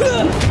Hı!